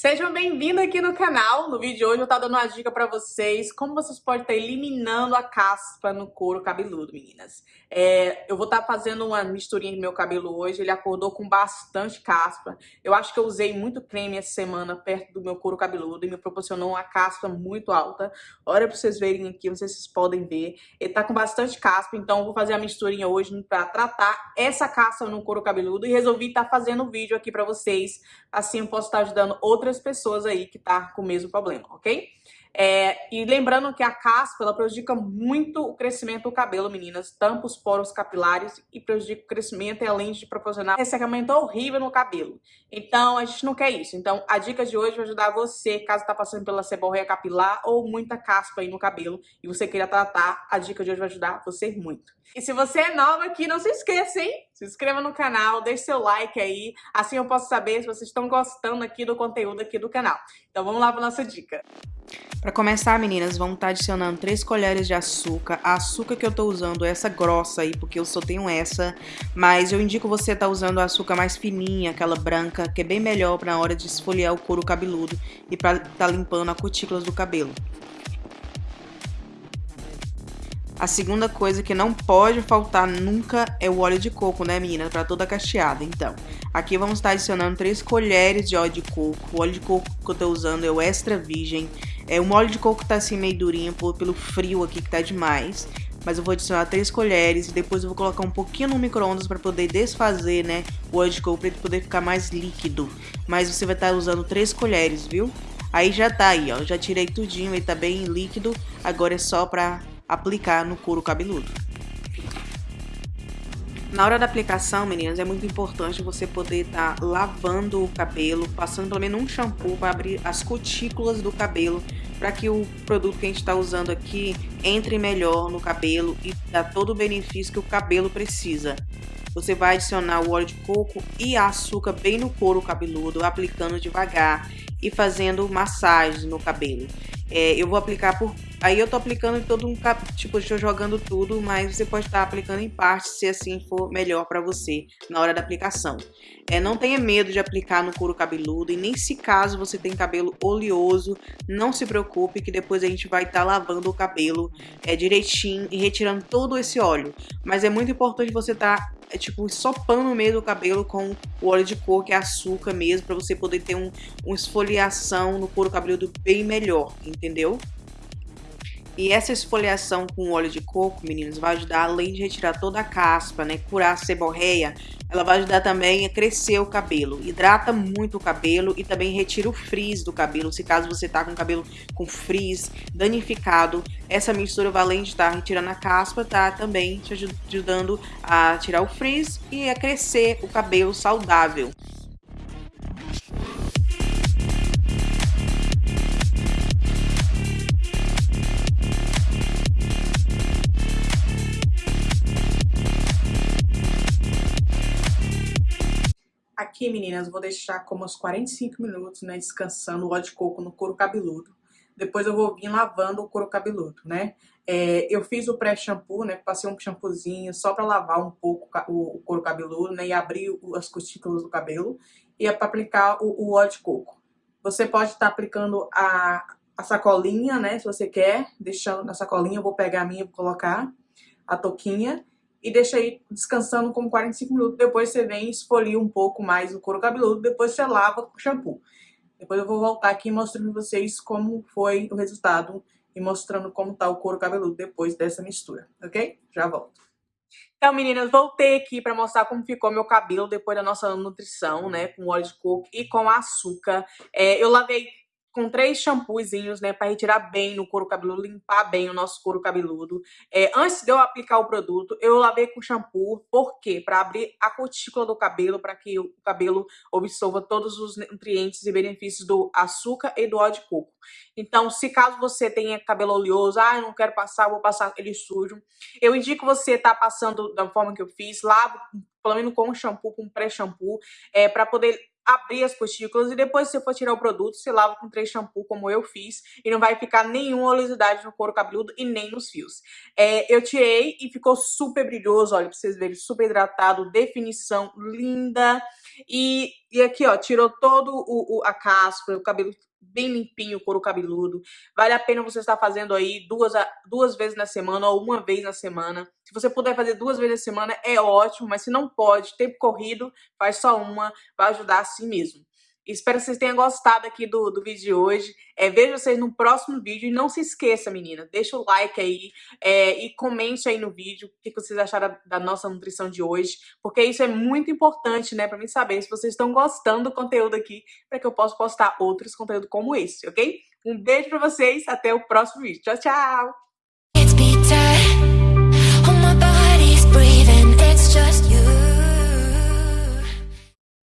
Sejam bem-vindos aqui no canal. No vídeo de hoje eu estar dando uma dica para vocês como vocês podem estar eliminando a caspa no couro cabeludo, meninas. É, eu vou estar fazendo uma misturinha no meu cabelo hoje, ele acordou com bastante caspa. Eu acho que eu usei muito creme essa semana perto do meu couro cabeludo e me proporcionou uma caspa muito alta. Olha para vocês verem aqui, vocês podem ver. Ele tá com bastante caspa, então eu vou fazer a misturinha hoje para tratar essa caspa no couro cabeludo e resolvi estar fazendo um vídeo aqui para vocês. Assim eu posso estar ajudando outras outras pessoas aí que tá com o mesmo problema, ok? É, e lembrando que a caspa, ela prejudica muito o crescimento do cabelo, meninas. Tampa os poros capilares e prejudica o crescimento, e além de proporcionar ressecamento horrível no cabelo. Então, a gente não quer isso. Então, a dica de hoje vai ajudar você, caso tá passando pela seborreia capilar ou muita caspa aí no cabelo e você queira tratar, a dica de hoje vai ajudar você muito. E se você é nova aqui, não se esqueça, hein? Se inscreva no canal, deixe seu like aí, assim eu posso saber se vocês estão gostando aqui do conteúdo aqui do canal. Então vamos lá para nossa dica. Para começar, meninas, vamos estar tá adicionando 3 colheres de açúcar. A açúcar que eu tô usando é essa grossa aí, porque eu só tenho essa. Mas eu indico você estar tá usando açúcar mais fininha, aquela branca, que é bem melhor para na hora de esfoliar o couro cabeludo e para estar tá limpando as cutículas do cabelo. A segunda coisa que não pode faltar nunca é o óleo de coco, né, menina? Para toda cacheada. Então, aqui vamos estar adicionando 3 colheres de óleo de coco. O óleo de coco que eu tô usando é o extra virgem. É, o óleo de coco tá assim meio durinho por, pelo frio aqui que tá demais. Mas eu vou adicionar 3 colheres e depois eu vou colocar um pouquinho no micro-ondas para poder desfazer, né, o óleo de coco para ele poder ficar mais líquido. Mas você vai estar usando 3 colheres, viu? Aí já tá aí, ó, já tirei tudinho, ele tá bem líquido. Agora é só pra aplicar no couro cabeludo. Na hora da aplicação, meninas, é muito importante você poder estar tá lavando o cabelo, passando pelo menos um shampoo para abrir as cutículas do cabelo, para que o produto que a gente está usando aqui entre melhor no cabelo e dá todo o benefício que o cabelo precisa. Você vai adicionar o óleo de coco e açúcar bem no couro cabeludo, aplicando devagar e fazendo massagens no cabelo. É, eu vou aplicar por Aí eu tô aplicando todo um tipo, estou jogando tudo, mas você pode estar aplicando em parte se assim for melhor para você na hora da aplicação. É, não tenha medo de aplicar no couro cabeludo e nem se caso você tem cabelo oleoso, não se preocupe que depois a gente vai estar tá lavando o cabelo é, direitinho e retirando todo esse óleo. Mas é muito importante você estar tá, é, tipo sopando mesmo o cabelo com o óleo de coco, que é açúcar mesmo, para você poder ter um, uma esfoliação no couro cabeludo bem melhor, entendeu? E essa esfoliação com óleo de coco, meninos, vai ajudar, além de retirar toda a caspa, né, curar a seborreia, ela vai ajudar também a crescer o cabelo. Hidrata muito o cabelo e também retira o frizz do cabelo. Se caso você tá com o cabelo com frizz, danificado, essa mistura vai além de estar tá retirando a caspa, tá também te ajudando a tirar o frizz e a crescer o cabelo saudável. Aqui, meninas, vou deixar como uns 45 minutos, né, descansando o óleo de coco no couro cabeludo. Depois eu vou vir lavando o couro cabeludo, né? É, eu fiz o pré-shampoo, né? Passei um shampoozinho só para lavar um pouco o, couro cabeludo, né? E abrir as cutículas do cabelo. E é para aplicar o, o, óleo de coco. Você pode estar tá aplicando a, a sacolinha, né? Se você quer, deixando na sacolinha. Eu vou pegar a minha e colocar a touquinha e deixa aí descansando como 45 minutos. Depois você vem e esfolia um pouco mais o couro cabeludo, depois você lava com shampoo. Depois eu vou voltar aqui mostrando pra vocês como foi o resultado e mostrando como tá o couro cabeludo depois dessa mistura, ok? Já volto. Então, meninas, voltei aqui para mostrar como ficou meu cabelo depois da nossa nutrição, né? Com óleo de coco e com açúcar. É, eu lavei com três shampoozinhos, né, para retirar bem no couro cabeludo, limpar bem o nosso couro cabeludo. É, antes de eu aplicar o produto, eu lavei com shampoo, por quê? Para abrir a cutícula do cabelo, para que o cabelo absorva todos os nutrientes e benefícios do açúcar e do óleo de coco. Então, se caso você tenha cabelo oleoso, ah, eu não quero passar, vou passar ele sujo, eu indico você estar tá passando da forma que eu fiz, lavo pelo menos com shampoo, com pré-shampoo, é, para poder abrir as cutículas e depois, se for tirar o produto, você lava com três shampoo, como eu fiz, e não vai ficar nenhuma oleosidade no couro cabeludo e nem nos fios. É, eu tirei e ficou super brilhoso, olha, pra vocês verem, super hidratado, definição linda. E, e aqui, ó, tirou todo o, o a casca, o cabelo bem limpinho, o couro cabeludo. Vale a pena você estar fazendo aí duas, duas vezes na semana ou uma vez na semana. Se você puder fazer duas vezes na semana, é ótimo, mas se não pode, tempo corrido, faz só uma, vai ajudar assim mesmo. Espero que vocês tenham gostado aqui do, do vídeo de hoje. É, vejo vocês no próximo vídeo. E não se esqueça, menina, deixa o like aí é, e comente aí no vídeo o que vocês acharam da nossa nutrição de hoje. Porque isso é muito importante, né, para mim saber se vocês estão gostando do conteúdo aqui, para que eu possa postar outros conteúdos como esse, ok? Um beijo para vocês, até o próximo vídeo. Tchau, tchau!